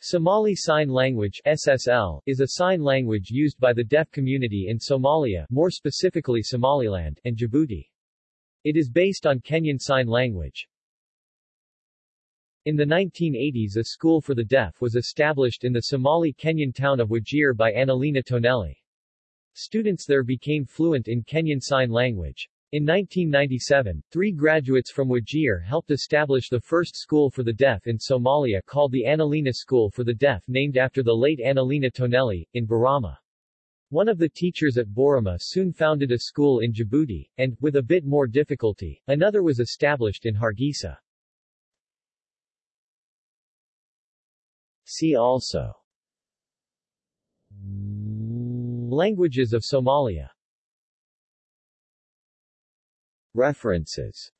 Somali Sign Language SSL, is a sign language used by the deaf community in Somalia more specifically Somaliland and Djibouti. It is based on Kenyan Sign Language. In the 1980s a school for the deaf was established in the Somali-Kenyan town of Wajir by Annalena Tonelli. Students there became fluent in Kenyan Sign Language. In 1997, three graduates from Wajir helped establish the first school for the deaf in Somalia called the Annalena School for the Deaf named after the late Annalena Tonelli, in Borama. One of the teachers at Borama soon founded a school in Djibouti, and, with a bit more difficulty, another was established in Hargeisa. See also Languages of Somalia References